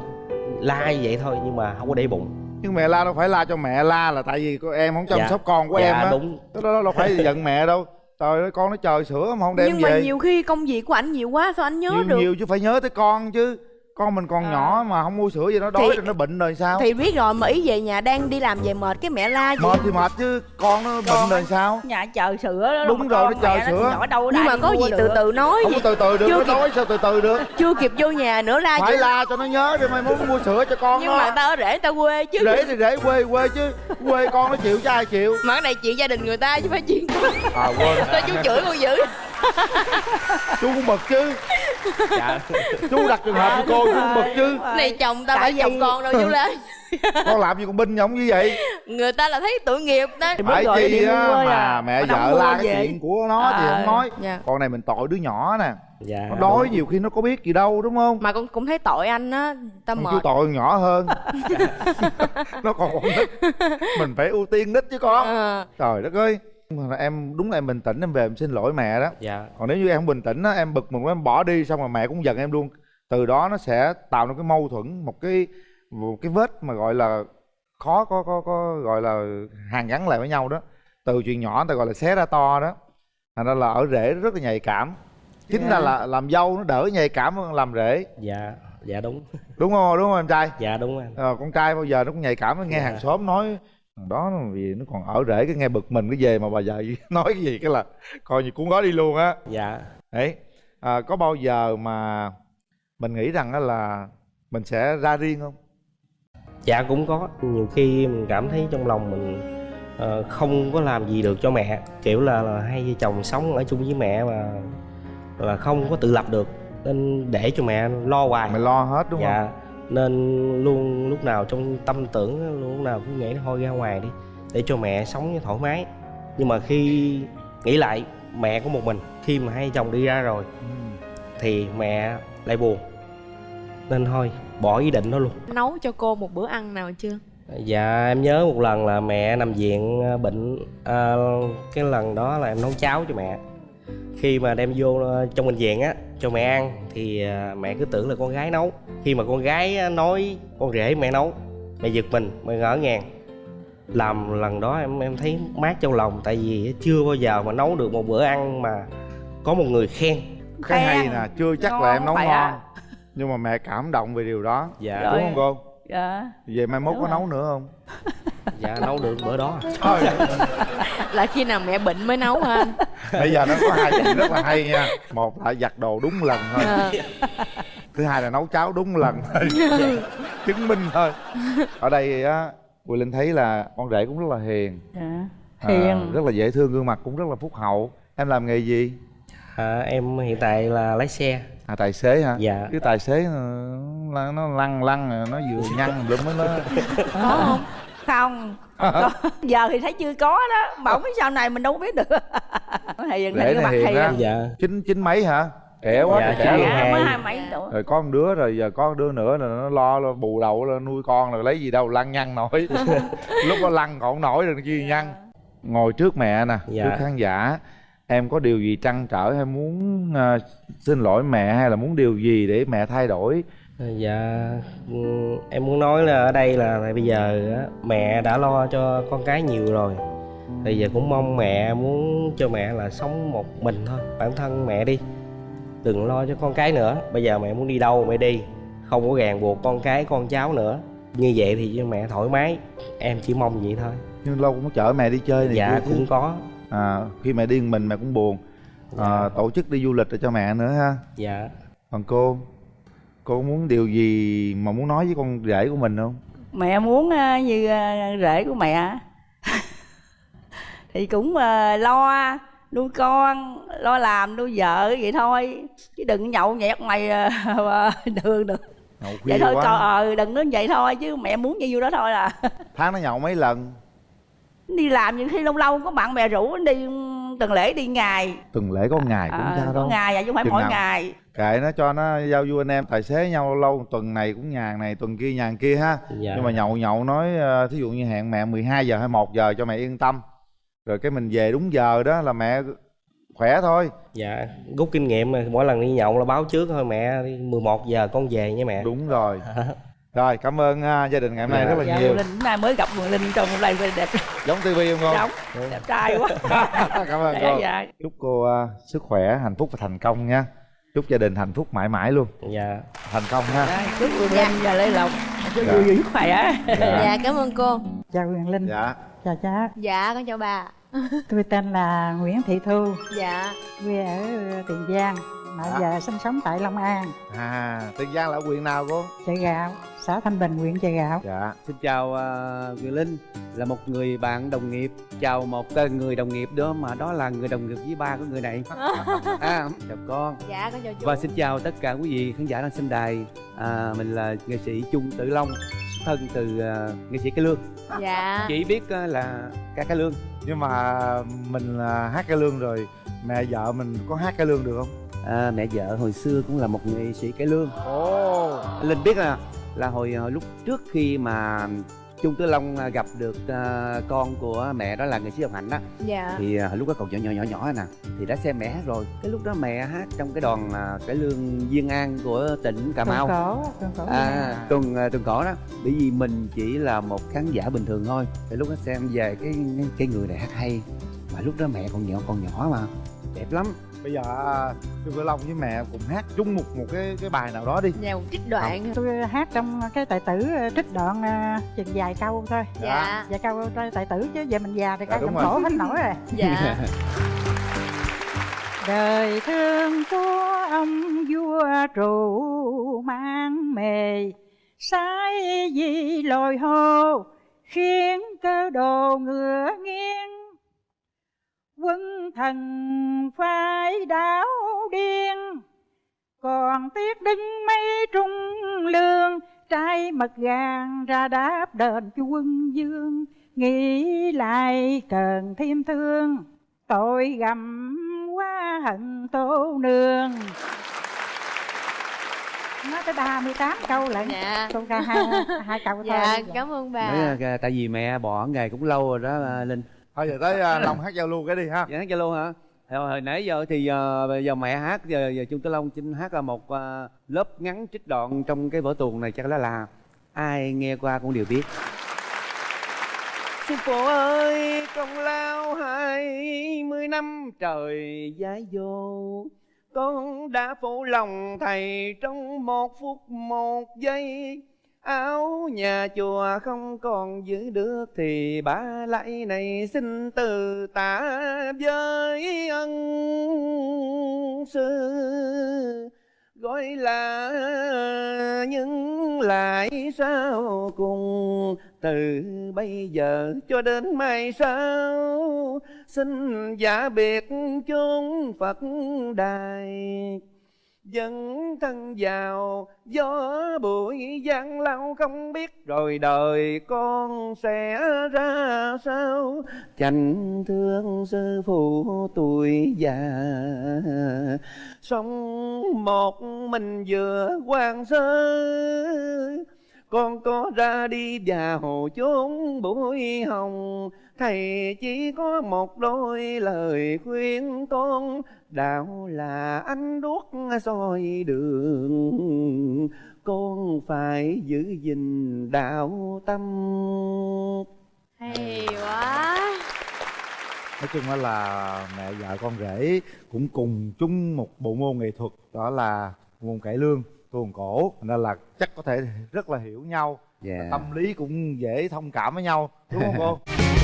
la như vậy thôi nhưng mà không có để bụng. Nhưng mẹ la đâu phải la cho mẹ la là tại vì em không chăm Dạ. sóc con của dạ em á. đúng. Đó, đó đâu phải giận mẹ đâu trời ơi con nó chờ sữa mà không đem nhưng về. mà nhiều khi công việc của ảnh nhiều quá sao anh nhớ nhiều, được? nhiều chứ phải nhớ tới con chứ con mình còn À. nhỏ mà không mua sữa gì nó đói Thì- rồi nó bệnh rồi sao? thì biết rồi mà ý về nhà đang đi làm về mệt cái mẹ la gì? Mệt thì mệt chứ con nó bệnh rồi sao? nhà chờ sữa đó Đúng rồi, con nó chờ sữa. nhỏ đâu nhưng mà có gì được. từ từ nói không gì có từ từ được Chưa nó kịp- đói sao từ từ được. chưa kịp vô nhà nữa la phải chứ. la cho nó nhớ đi mai muốn mua sữa cho con nhưng nó mà ta ở rể người ta quê chứ. Rể thì rể quê quê chứ. Quê con nó chịu chứ ai chịu. Mà cái này chuyện gia đình người ta chứ phải chuyện à quên. Sao chú chửi con dữ chú cũng bực chứ. Dạ. Chú đặt trường hợp của cô chú cũng bực chứ. Này chồng ta phải vì- chồng con đâu chú la con làm gì con binh giống như vậy? Người ta là thấy tội nghiệp đó. Thì phải chi á à. mà mẹ Mà nó vợ la cái chuyện của nó thì À. không nói. dạ. Còn này mình tội đứa nhỏ nè. Dạ. Nó đói nhiều khi nó có biết gì đâu đúng không? Mà con cũng thấy tội anh á ta mệt. chú tội con nhỏ hơn. Nó còn con nít mình phải ưu tiên nít chứ con. Ờ. trời đất ơi mà em đúng là em bình tĩnh em về em xin lỗi mẹ đó. Dạ. Còn nếu như em không bình tĩnh á em bực mình em bỏ đi xong rồi mẹ cũng giận em luôn. Từ đó nó sẽ tạo nên cái mâu thuẫn một cái một cái vết mà gọi là khó có có có gọi là hàn gắn lại với nhau đó. Từ chuyện nhỏ ta gọi là xé ra to đó. Thành ra là ở rễ rất là nhạy cảm. Chính ra là làm dâu nó đỡ nhạy cảm hơn làm rể dạ dạ đúng. Đúng không? Đúng không em trai? Dạ đúng anh ờ, con trai bao giờ nó cũng nhạy cảm nó nghe Dạ. hàng xóm nói đó vì nó còn ở rễ cái nghe bực mình cái về mà bà vợ nói cái gì cái là coi như cuốn gói đi luôn á. Dạ. Đấy. À, có bao giờ mà mình nghĩ rằng á là mình sẽ ra riêng không? Dạ cũng có. Nhiều khi mình cảm thấy trong lòng mình ờ, không có làm gì được cho mẹ. Kiểu là, là hai vợ chồng sống ở chung với mẹ mà là không có tự lập được. Nên để cho mẹ lo hoài. Mày lo hết đúng dạ nên luôn lúc nào trong tâm tưởng á, lúc nào cũng nghĩ thôi ra ngoài đi để cho mẹ sống thoải mái. Nhưng mà khi nghĩ lại mẹ của một mình khi mà hai chồng đi ra rồi thì mẹ lại buồn. Nên thôi bỏ ý định đó luôn. Nấu cho cô một bữa ăn nào chưa? Dạ em nhớ một lần là mẹ nằm viện à, bệnh à, Cái lần đó là em nấu cháo cho mẹ Khi mà đem vô à, trong bệnh viện á cho mẹ ăn Thì à, mẹ cứ tưởng là con gái nấu. Khi mà con gái nói con rể mẹ nấu Mẹ giật mình, mẹ ngỡ ngàng. Làm lần đó em em thấy mát trong lòng tại vì chưa bao giờ mà nấu được một bữa ăn mà có một người khen. Cái hay nè chưa chắc là Ngon em nấu vậy ngon á. nhưng mà mẹ cảm động về điều đó. Dạ. Rồi. đúng không cô? Dạ. Về mai mốt Đúng có rồi. nấu nữa không dạ nấu được bữa đó Thôi, là khi nào mẹ bệnh mới nấu hả anh? Bây giờ nó có hai chuyện rất là hay nha. Một là giặt đồ đúng lần thôi. Ờ. thứ hai là nấu cháo đúng lần thôi. Chứng minh thôi. Ở đây á Quỳ Linh thấy là con rể cũng rất là hiền. Dạ à, hiền. rất là dễ thương gương mặt cũng rất là phúc hậu. Em làm nghề gì? À, em hiện tại là lái xe. À tài xế hả? Dạ. Cái tài xế ờ, nó, nó lăn lăn rồi nó vừa nhăn mới nó có không không. Có. giờ thì thấy chưa có đó. Mà không biết sau này mình đâu có biết được. Hiền Rể hình cái mặt á. dạ. Chín chín mấy hả? Trẻ quá Dạ, trẻ luôn. dạ mới hai. mấy tuổi. Rồi có một đứa rồi giờ có một đứa nữa là nó lo, lo bù đậu lo nuôi con rồi lấy gì đâu lăn nhăn nổi. Lúc nó lăn còn nổi rồi chi nhăn ngồi trước mẹ nè Dạ. trước khán giả em có điều gì trăn trở hay muốn ờ, xin lỗi mẹ hay là muốn điều gì để mẹ thay đổi dạ ừ, em muốn nói là ở đây là tại bây giờ á, mẹ đã lo cho con cái nhiều rồi. Bây giờ cũng mong mẹ muốn cho mẹ là sống một mình thôi bản thân mẹ đi. Đừng lo cho con cái nữa bây giờ mẹ muốn đi đâu mẹ đi không có ràng buộc con cái con cháu nữa. Như vậy thì cho mẹ thoải mái em chỉ mong vậy thôi. Nhưng lâu cũng chở mẹ đi chơi này dạ chứ. cũng có. À, khi mẹ đi một mình mẹ cũng buồn. À, tổ chức đi du lịch cho mẹ nữa ha. Dạ. Còn cô cô có muốn điều gì mà muốn nói với con rể của mình không? Mẹ muốn ờ, như ờ, rể của mẹ. Thì cũng ờ, lo nuôi con lo làm nuôi vợ vậy thôi. Chứ đừng nhậu nhẹt mày đường được nhậu vậy thôi còn ờ đừng nói vậy thôi chứ mẹ muốn như đó thôi là tháng nó nhậu mấy lần? Đi làm những khi lâu lâu có bạn bè rủ đi tuần lễ đi ngày. Tuần lễ có ngày cũng sao có đâu. ngày à chứ không phải Chừng mỗi nào? ngày kệ nó cho nó giao du anh em tài xế nhau lâu tuần này cũng nhà này tuần kia nhà kia ha. Dạ. Nhưng mà nhậu nhậu nói ờ, thí dụ như hẹn mẹ 12 giờ hay 1 giờ cho mẹ yên tâm. Rồi cái mình về đúng giờ đó là mẹ khỏe thôi. Dạ rút kinh nghiệm mà mỗi lần đi nhậu là báo trước thôi mẹ đi 11 giờ con về nha mẹ. Đúng rồi. Rồi cảm ơn à, gia đình ngày hôm nay rất là dạ, nhiều. Linh nay mới gặp Quỳnh linh trong live video đẹp. Giống tivi không con giống đẹp trai quá. Cảm ơn dạ cô. dạ. Chúc cô à, sức khỏe hạnh phúc và thành công nha chúc gia đình hạnh phúc mãi mãi luôn. Dạ. Thành công ha. Dạ, chúc Quỳnh linh và lê lộc chúc Dạ. vui vui khỏe. Dạ. Cảm ơn cô. Chào Quyền Linh. Dạ. Chào cha dạ con chào bà. Tôi tên là Nguyễn Thị Thu. Dạ. Quê ở Tiền Giang. Mà Dạ. giờ sinh sống tại Long An. À tiền giang là ở huyện nào cô? Chợ gạo xã Thanh Bình huyện chợ gạo. Dạ Xin chào uh, Quyền Linh. Là một người bạn đồng nghiệp. Chào một uh, người đồng nghiệp đó mà đó là người đồng nghiệp với ba của người này. À, chào con. Dạ con chào chú. Và xin chào tất cả quý vị khán giả đang xem đài. À, mình là nghệ sĩ Trung Tự Long xuất thân từ uh, nghệ sĩ Cái Lương. Dạ. Chỉ biết uh, là ca Cái Lương. Nhưng mà mình à, hát cái lương rồi mẹ vợ mình có hát cái lương được không? À, mẹ vợ hồi xưa cũng là một nghệ sĩ Cái Lương. Ồ. Linh biết là là hồi, hồi lúc trước khi mà Trung Tự Long à, gặp được à, con của mẹ đó là nghệ sĩ Hồng Hạnh á dạ. Thì à, lúc đó còn nhỏ nhỏ nhỏ nhỏ nè thì đã xem mẹ hát rồi. Cái lúc đó mẹ hát trong cái đoàn à, cải lương Diên An của tỉnh Cà Mau. Tuần cổ tuần cổ à tuần à, tuần cổ đó. Bởi vì mình chỉ là một khán giả bình thường thôi. Thì lúc đó xem về cái cái người này hát hay. Mà lúc đó mẹ còn nhỏ còn nhỏ mà. Đẹp lắm bây giờ à, Trương Tử Long với mẹ cùng hát chung một một cái cái bài nào đó đi. Nhà một trích đoạn. Tôi hát trong cái tài tử ờ, trích đoạn ờ, chừng vài câu thôi. Dạ. Vài câu tài tài tử chứ giờ mình già thì Dạ, đúng trong rồi. cổ hết nổi rồi. Dạ. Đời thương chúa ông vua trụ mang mề sai gì lồi hô khiến cơ đồ ngựa nghiêng quân thần phái đảo điên. Còn tiếc đứng mấy trung lương trai mật gàng ra đáp đền cho quân dương nghĩ lại cần thêm thương tội gầm quá hận tô nương. Nói tới 38 câu lại dạ. câu ca hai, hai câu thôi. Dạ cảm ơn bà. Đấy, à, tại vì mẹ bỏ nghề cũng lâu rồi đó à, Linh thôi giờ tới à, Long hát giao lưu cái đi ha Dạ hát cho luôn hả? Hồi, nãy giờ thì giờ, bây giờ mẹ hát giờ, giờ Trung Tử Long xin hát là một à, lớp ngắn trích đoạn trong cái vở tuồng này chắc là là ai nghe qua cũng đều biết. sư phụ ơi công lao hai mươi năm trời giái vô con đã phụ lòng thầy trong một phút một giây áo nhà chùa không còn giữ được thì ba lại này xin từ tả với ân sư. Gọi là những lại sao cùng từ bây giờ cho đến mai sau. Xin giả biệt chốn phật đài. Dân thân vào gió bụi gian lao không biết rồi đời con sẽ ra sao. Chành thương sư phụ tuổi già, Sống một mình vừa quan sơ. Con có ra đi vào chốn bụi hồng thầy chỉ có một đôi lời khuyên con đạo là ánh đuốc soi đường con phải giữ gìn đạo tâm. Hay quá. Nói chung đó là mẹ vợ con rể cũng cùng chung một bộ môn nghệ thuật đó là môn cải lương tuồng cổ. Nên là chắc có thể rất là hiểu nhau. Dạ. tâm lý cũng dễ thông cảm với nhau đúng không cô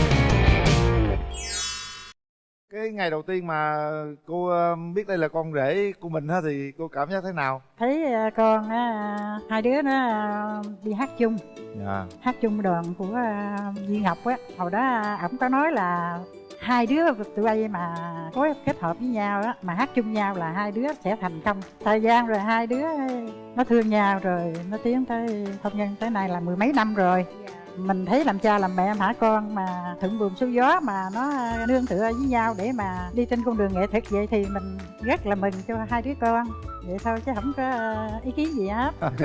cái ngày đầu tiên mà cô ờ, biết đây là con rể của mình á thì cô cảm giác thế nào? Thấy à, con á, hai đứa nó à, đi hát chung. Dạ. Hát chung đoàn của Duy Ngọc á. Hồi đó ổng có nói là hai đứa tụi bay mà có kết hợp với nhau á mà hát chung nhau là hai đứa sẽ thành công. Thời gian rồi hai đứa nó thương nhau rồi nó tiến tới hôn nhân tới nay là mười mấy năm rồi mình thấy làm cha làm mẹ hả con? Mà thuận buồm xuôi gió mà nó nương tựa với nhau để mà đi trên con đường nghệ thuật vậy thì mình rất là mừng cho hai đứa con vậy thôi chứ không có ờ, ý kiến gì hết.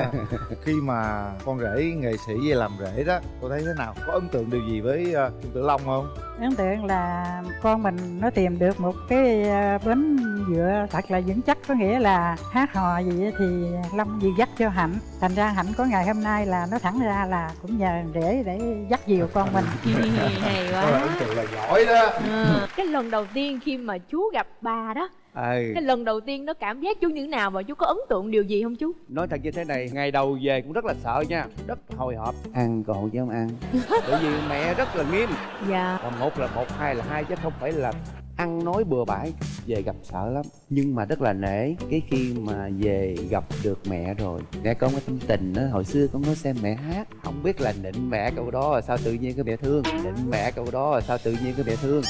Khi mà con rể nghệ sĩ về làm rể đó cô thấy thế nào? Có ấn tượng điều gì với uh, Trung Tử Long không? Ấn tượng là con mình nó tìm được một cái ờ, bến dựa thật là vững chắc có nghĩa là hát hò gì á thì long dìu dắt cho hạnh. Thành ra hạnh có ngày hôm nay là nó thẳng ra là cũng nhờ rể để dắt dìu con mình. Hay là ấn quá tượng là giỏi đó. Ờ, cái lần đầu tiên khi mà chú gặp bà đó cái lần đầu tiên nó cảm giác chú như thế nào và chú có ấn tượng điều gì không chú? Nói thật như thế này ngày đầu về cũng rất là sợ nha. Rất hồi hộp. Ăn còn chứ không ăn. Bởi vì mẹ rất là nghiêm. Dạ. Và một là một hai là hai chứ không phải là ăn nói bừa bãi về gặp sợ lắm. Nhưng mà rất là nể cái khi mà về gặp được mẹ rồi mẹ con có tâm tình đó hồi xưa con có xem mẹ hát không biết là nịnh mẹ câu đó là sao tự nhiên cái mẹ thương. Nịnh mẹ câu đó là sao tự nhiên cái mẹ thương.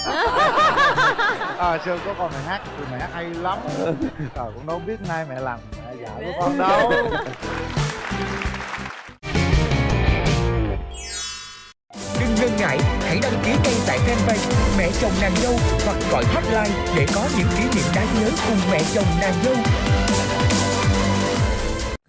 À xưa có con mẹ hát thì mẹ hát hay lắm. Rồi con đâu biết nay mẹ làm mẹ vợ của con đâu. Đừng ngần ngại, hãy đăng ký ngay tại fanpage Mẹ chồng nàng dâu hoặc gọi hotline để có những kỷ niệm đáng nhớ cùng mẹ chồng nàng dâu.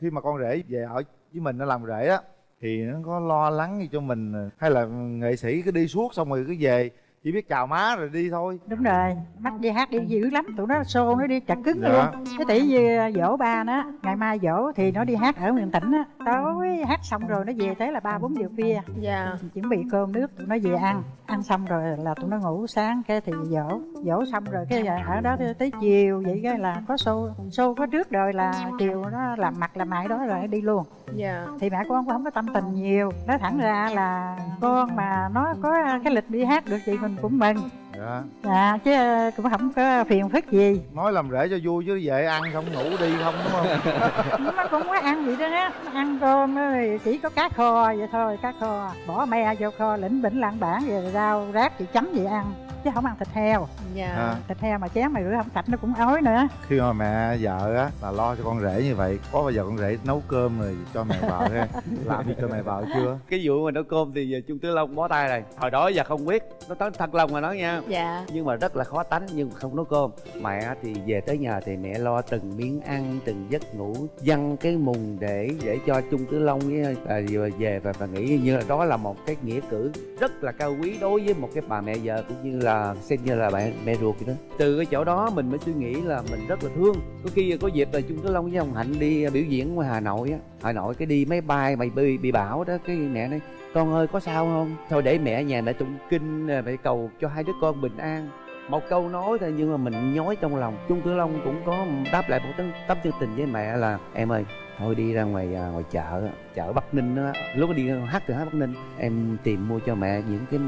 khi mà con rể về ở với mình, nó làm rể á, thì nó có lo lắng gì cho mình hay là nghệ sĩ cứ đi suốt xong rồi cứ về chỉ biết chào má rồi đi thôi. Đúng rồi bắt đi hát đi dữ lắm tụi nó xô nó đi chặt cứng Dạ. luôn. Cái tỷ như dỗ ba nó ngày mai dỗ thì nó đi hát ở miền tỉnh á. Tối hát xong rồi nó về tới là ba bốn giờ khuya. Dạ. Chuẩn bị cơm nước tụi nó về ăn ăn xong rồi là tụi nó ngủ sáng cái thì dỗ dỗ xong rồi cái ở đó tới chiều vậy cái là có xô xô có trước rồi là chiều nó làm mặt làm mại đó rồi đi luôn. Dạ. Thì mẹ con cũng không có tâm tình nhiều nói thẳng ra là con mà nó có cái lịch đi hát được thì mình cũng mừng dạ. Dạ chứ cũng không có phiền phức gì. Nói làm rể cho vui chứ về ăn không ngủ đi không đúng không? Nó cũng có ăn vậy đó á ăn cơm á thì chỉ có cá kho vậy thôi cá kho. Bỏ me vô kho lĩnh bỉnh lạng bản rồi rau rác thì chấm vậy ăn chứ không ăn thịt heo. Dạ. À, thịt heo mà chén mà rửa không sạch nó cũng ói nữa. Khi mà mẹ vợ á là lo cho con rể như vậy có bao giờ con rể nấu cơm rồi cho mẹ vợ ha? Làm gì cho mẹ vợ chưa? Cái vụ mà nấu cơm thì giờ trung tứ long bó tay rồi. Hồi đó giờ không biết nó tới thật lòng mà nói nha. Dạ. Nhưng mà rất là khó tánh nhưng mà không nấu cơm. Mẹ thì về tới nhà thì mẹ lo từng miếng ăn từng giấc ngủ dăng cái mùng để để cho trung tứ long với à, về và, và nghĩ như là đó là một cái nghĩa cử rất là cao quý đối với một cái bà mẹ vợ cũng như là là xem như là mẹ mẹ ruột vậy đó. Từ cái chỗ đó mình mới suy nghĩ là mình rất là thương. Có khi có dịp là chung Tử Long với ông Hạnh đi à, biểu diễn ngoài Hà Nội á. Hà Nội cái đi máy bay, mày bị bị bão đó, cái mẹ nói, con ơi, có sao không? Thôi để mẹ nhà mẹ tụng kinh à, mẹ cầu cho hai đứa con bình an. Một câu nói thôi nhưng mà mình nhói trong lòng. Trung Tử Long cũng có đáp lại một tấm tấm chân tình với mẹ là, em ơi, thôi đi ra ngoài à, ngoài chợ chợ Bắc Ninh á lúc đi hát từ hát Bắc Ninh, em tìm mua cho mẹ những cái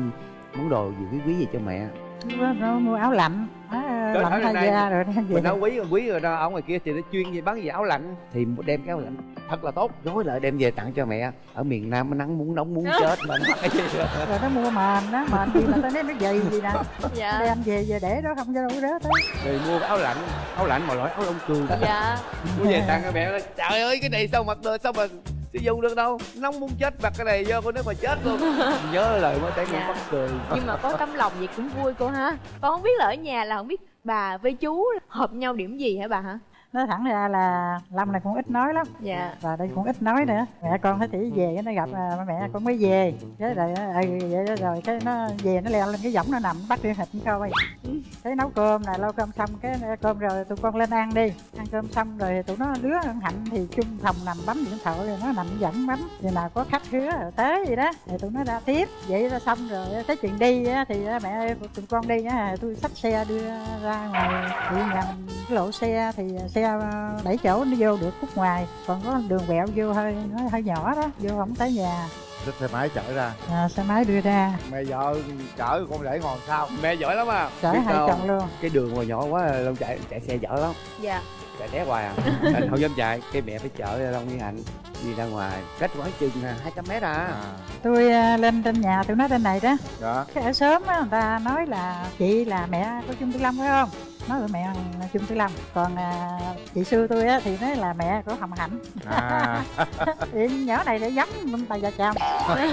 món đồ gì quý quý gì cho mẹ? Nó, nó mua áo lạnh. Trời lạnh thay da rồi đem về mình nói quý quý rồi đó ở ngoài kia thì nó chuyên về bán gì áo lạnh. Thì đem cái áo lạnh. Thật là tốt. Gói lại đem về tặng cho mẹ. Ở miền Nam nó nắng muốn nóng muốn chết mà. Nó cái gì đó. rồi nó mua mền đó mền gì mà tao nói nó dày gì nè. Dạ. Đem về về để đó không cho đâu có rớt tới rồi mua cái áo lạnh áo lạnh mà loại áo lông cừu. Dạ. Mua về tặng cho mẹ. Trời ơi cái này sao mặc được sao mà sử dụng được đâu. Nóng muốn chết mặc cái này vô con nước mà chết luôn. Nhớ lời mới thấy Dạ. con mắc cười. Nhưng mà có tấm lòng vậy cũng vui cô ha. Con không biết là ở nhà là không biết bà với chú hợp nhau điểm gì hả bà hả nói thẳng ra là lâm này cũng ít nói lắm. Dạ. Và đây cũng ít nói nữa. Mẹ con thấy tỷ về nó gặp à, mẹ con mới về. Cái rồi ừ, vậy đó rồi cái nó về nó leo lên cái võng nó nằm bắt điện thịt coi cái nấu cơm nè lâu cơm xong cái cơm rồi tụi con lên ăn đi. Ăn cơm xong rồi tụi nó đứa con hạnh thì chung phòng nằm bấm điện thoại rồi nó nằm dẫn bấm. Thì nào có khách hứa rồi tới gì đó. Thì tụi nó ra tiếp. Vậy ra xong rồi cái chuyện đi á, thì á, mẹ ơi tụi con đi á tôi xách xe đưa ra ngoài. Thì nhằm cái lộ xe thì xe ờ, bảy chỗ nó vô được khúc ngoài còn có đường quẹo vô hơi nó hơi nhỏ đó vô không tới nhà. Xe máy chở ra. À, xe máy đưa ra. Mẹ vợ chở con rể ngồi sau mẹ giỏi lắm à. Chở Biết hai sao chồng luôn. Cái đường mà nhỏ quá long chạy chạy xe dở lắm. Dạ chạy né hoài à. Anh không dám chạy cái mẹ phải chở long với hạnh đi ra ngoài cách khoảng chừng hai trăm mét à. Tôi à, lên trên nhà tụi nó trên này đó. Dạ. Cái ở sớm á người ta nói là chị là mẹ của Trung Tư Lâm phải không? Nói là mẹ là Trung Tư Lâm còn à, chị sư tôi á thì nói là mẹ của Hồng Hạnh. À. Thì nhỏ này để giống bà già chồng.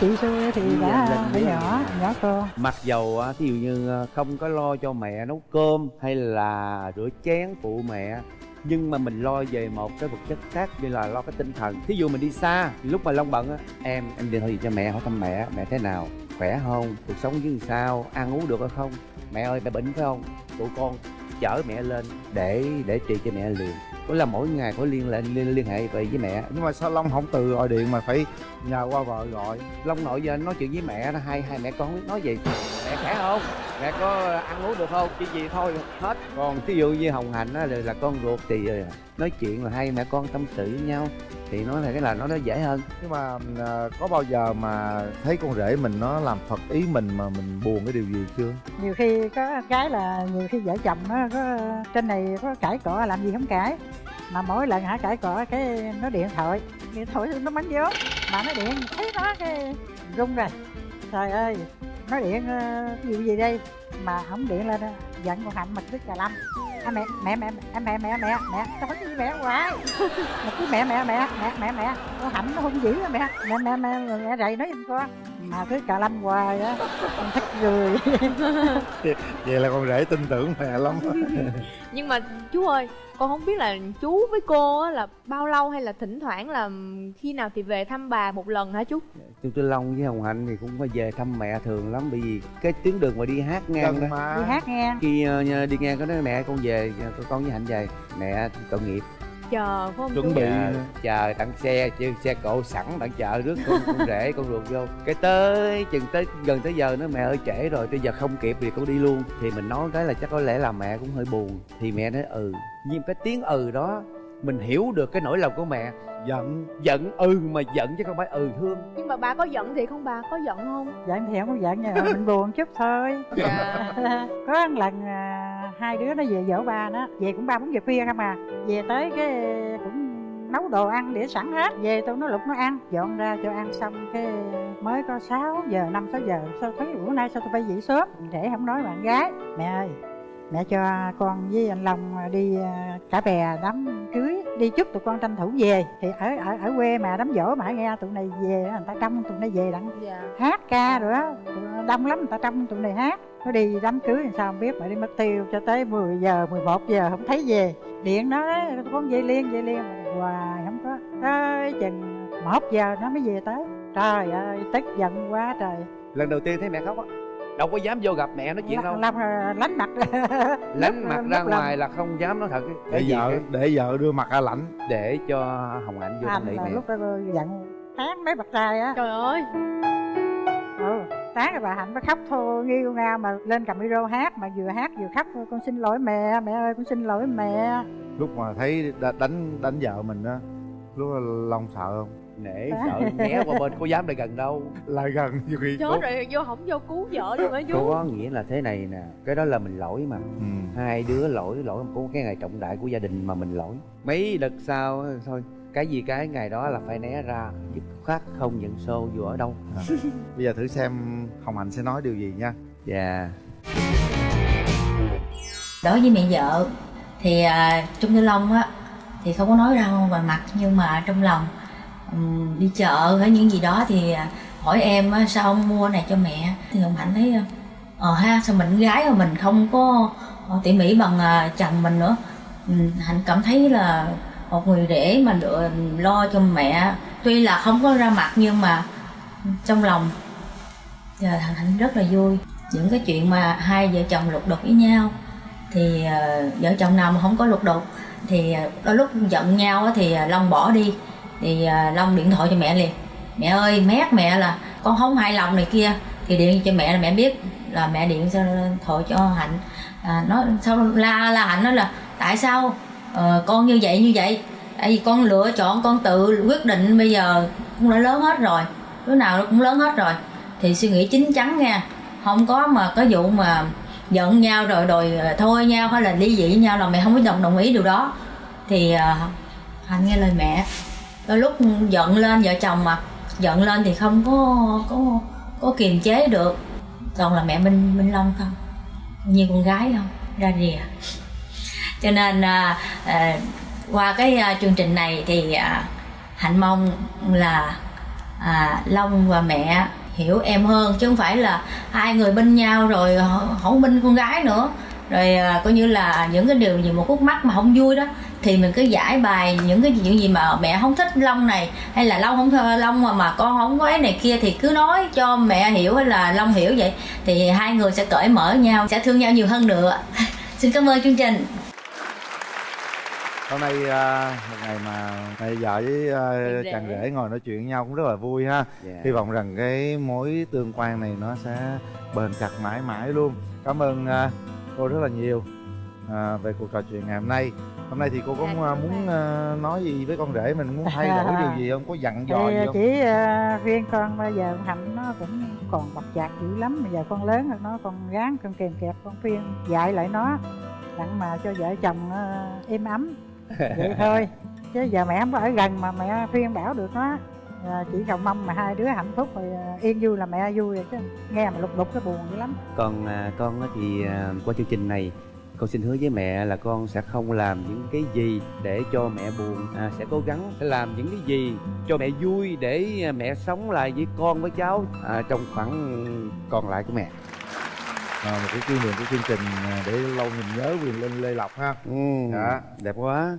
Chị sư thì đã đi. nhỏ nhỏ con mặc dầu á, thí dụ như ờ, không có lo cho mẹ nấu cơm hay là rửa chén phụ mẹ nhưng mà mình lo về một cái vật chất khác như là lo cái tinh thần. Thí dụ mình đi xa, lúc mà long bận á, em em điện thoại gì cho mẹ, hỏi thăm mẹ mẹ thế nào, khỏe không, cuộc sống như sao, ăn uống được hay không? Mẹ ơi, mẹ bệnh phải không? Tụi con chở mẹ lên. Để để trị cho mẹ liền. Có là mỗi ngày có liên liên, liên, liên hệ về với mẹ. Nhưng mà sao long không từ gọi điện mà phải nhờ qua vợ gọi? Long nội giờ anh nói chuyện với mẹ đó hai hai mẹ con biết nói gì? Mẹ khỏe không? Mẹ có ăn uống được không? Chỉ gì thôi hết. Còn ví dụ như hồng hạnh á là, là con ruột thì ờ, nói chuyện là hai mẹ con tâm sự với nhau thì nói là cái là nó nó dễ hơn. Nhưng mà à, có bao giờ mà thấy con rể mình nó làm phật ý mình mà mình buồn cái điều gì chưa? Nhiều khi có cái là nhiều khi vợ chồng nó có trên này có cãi cọ làm gì không cãi. Mà mỗi lần hả cãi cọ cái nó điện thoại điện thoại nó bắn vốn mà nó điện thấy nó cái rung rồi. Trời ơi nó điện ờ, cái vụ gì đây? Mà không điện lên giận con hạnh mặt tức cà lâm à, mẹ mẹ mẹ mẹ mẹ mẹ mẹ mẹ tao nói với mẹ hoài mà cứ mẹ mẹ mẹ mẹ mẹ mẹ con hạnh nó hung dữ mẹ mẹ mẹ mẹ, mẹ rầy nói giùm con mà cứ cà lâm hoài á con thích cười vậy là con rể tin tưởng mẹ lắm nhưng mà chú ơi con không biết là chú với cô á là bao lâu hay là thỉnh thoảng là khi nào thì về thăm bà một lần hả chú? Trung Tư Long với Hồng Hạnh thì cũng phải về thăm mẹ thường lắm bởi vì cái tuyến đường mà đi hát ngang đó. mà. Đi hát nghe khi ờ, đi ngang có nói mẹ con về con con với Hạnh về. Mẹ tội nghiệp chờ phải không? Chuẩn bị. chờ, chờ tặng xe chứ xe cộ sẵn tặng chờ rước con, con rể con ruột vô. Cái tới chừng tới gần tới giờ nó mẹ ơi trễ rồi bây giờ không kịp thì con đi luôn. Thì mình nói cái là chắc có lẽ là mẹ cũng hơi buồn. Thì mẹ nói ừ. Nhưng cái tiếng ừ đó mình hiểu được cái nỗi lòng của mẹ. Giận. Giận ừ mà giận chứ không phải ừ thương. Nhưng mà bà có giận thì không bà có giận không? Giận thì không có giận mà mình buồn chút thôi. Dạ. Có một lần à, hai đứa nó về dỗ ba nó về cũng ba bốn giờ khuya không à. Về tới cái cũng nấu đồ ăn để sẵn hết. Về tôi nó lục nó ăn dọn ra cho ăn xong cái mới có 6 giờ năm sáu giờ. Sao thấy bữa nay sao tôi phải dậy sớm? Để không nói bạn gái. Mẹ ơi mẹ cho con với anh Long đi à, cả bè đám cưới. Đi chúc tụi con tranh thủ về. Thì ở ở ở quê mà đám dỗ mà nghe tụi này về người ta trông tụi này về đặng dạ. hát ca rồi tụi- đông lắm người ta trong tụi này hát nó đi đám cưới thì sao không biết mà đi mất tiêu cho tới 10 giờ 11 giờ không thấy về. Điện nó con về liền về liền. Mà hoài không có. Tới chừng một giờ nó mới về tới. Trời ơi tức giận quá trời. Lần đầu tiên thấy mẹ khóc á đâu có dám vô gặp mẹ nói chuyện đâu. Long là lánh mặt. Lánh mặt ra làm- ngoài là không dám nói thật. Để vợ để vợ đưa mặt ra lãnh để cho hồng hạnh vô nỉ là mẹ. lúc đó giận tán mấy bậc trai á. Trời ơi. Ừ tán rồi bà hạnh mới khóc thôi nghiêu ngao mà lên cầm micro hát mà vừa hát vừa khóc con xin lỗi mẹ mẹ ơi con xin lỗi mẹ. Lúc mà thấy đánh đánh vợ mình á lúc đó long sợ không? Nể sợ né qua bên có dám lại gần đâu. Lại gần nhiều khi chết rồi vô không vô cứu vợ luôn hả chú có nghĩa là thế này nè cái đó là mình lỗi mà. Ừ. hai đứa lỗi lỗi có cái ngày trọng đại của gia đình mà mình lỗi. Mấy đợt sau á, thôi cái gì cái ngày đó là phải né ra dứt khoát không nhận xô dù ở đâu. À. bây giờ thử xem hồng hạnh sẽ nói điều gì nha. Dạ. Đối với mẹ vợ thì à, Trung Tư Long á thì không có nói ra ngoài mặt nhưng mà trong lòng ừm, đi chợ hay những gì đó thì à, hỏi em á, sao ông mua này cho mẹ. Thì ông Hạnh thấy ờ ha sao mình gái mà mình không có ờ, tỉ mỉ bằng à, chồng mình nữa. Hạnh cảm thấy là một người rể mà được lo cho mẹ tuy là không có ra mặt nhưng mà trong lòng giờ thằng Hạnh rất là vui. Những cái chuyện mà hai vợ chồng lục đục với nhau thì ờ, vợ chồng nào mà không có lục đục thì ờ, đôi lúc giận nhau thì ờ, long bỏ đi. Thì long điện thoại cho mẹ liền. Mẹ ơi mét mẹ là con không hài lòng này kia. Thì điện cho mẹ là mẹ biết là mẹ điện cho thoại cho hạnh. À, nó sau la la hạnh nói là tại sao ờ, con như vậy như vậy. Tại vì con lựa chọn con tự quyết định bây giờ cũng đã lớn hết rồi. Đứa nào nó cũng lớn hết rồi. Thì suy nghĩ chín chắn nha. Không có mà có vụ mà giận nhau rồi đòi ờ, thôi nhau hay là ly dị nhau là mẹ không có đồng đồng ý điều đó. Thì uh, hạnh nghe lời mẹ. Đôi lúc giận lên vợ chồng mà. Giận lên thì không có có có kiềm chế được. Toàn là mẹ minh minh long không như con gái không? Ra rìa cho nên à, à, qua cái à, chương trình này thì à, hạnh mong là à, long và mẹ hiểu em hơn. Chứ không phải là hai người bên nhau rồi không bên con gái nữa. Rồi à, coi như là những cái điều gì một khúc mắc mà không vui đó thì mình cứ giải bài những cái chuyện gì mà mẹ không thích long này hay là long không thơ long mà mà con không có ấy này kia thì cứ nói cho mẹ hiểu hay là long hiểu vậy. Thì hai người sẽ cởi mở nhau sẽ thương nhau nhiều hơn nữa. Xin cảm ơn chương trình hôm nay à, một ngày mà mẹ vợ với à, rể. chàng rể ngồi nói chuyện với nhau cũng rất là vui ha. Dạ. hy vọng rằng cái mối tương quan này nó sẽ bền chặt mãi mãi luôn. Cảm ơn à, cô rất là nhiều à, về cuộc trò chuyện ngày hôm nay. Hôm nay thì cô có à, muốn à, nói gì với con rể mình? Muốn thay đổi điều gì không? Có dặn dò gì thì không? chỉ uh, riêng con bây giờ con hạnh nó cũng còn bọc chạc dữ lắm. Bây giờ con lớn rồi nó còn gán con kèm kẹp con phiên dạy lại nó. Đặng mà cho vợ chồng êm ấm vậy thôi chứ giờ mẹ không có ở gần mà mẹ khuyên bảo được nó à, ờ, chỉ cầu mong mà hai đứa hạnh phúc rồi ờ, yên vui là mẹ vui rồi chứ. Nghe mà lục đục cái buồn dữ lắm. Còn à, con thì à, qua chương trình này con xin hứa với mẹ là con sẽ không làm những cái gì để cho mẹ buồn. À, sẽ cố gắng sẽ làm những cái gì cho mẹ vui để à, mẹ sống lại với con với cháu à, trong khoảng còn lại của mẹ à, một cái kỷ niệm của chương trình à, để lâu mình nhớ quyền linh lê lộc ha. Ừ, Dạ. đẹp quá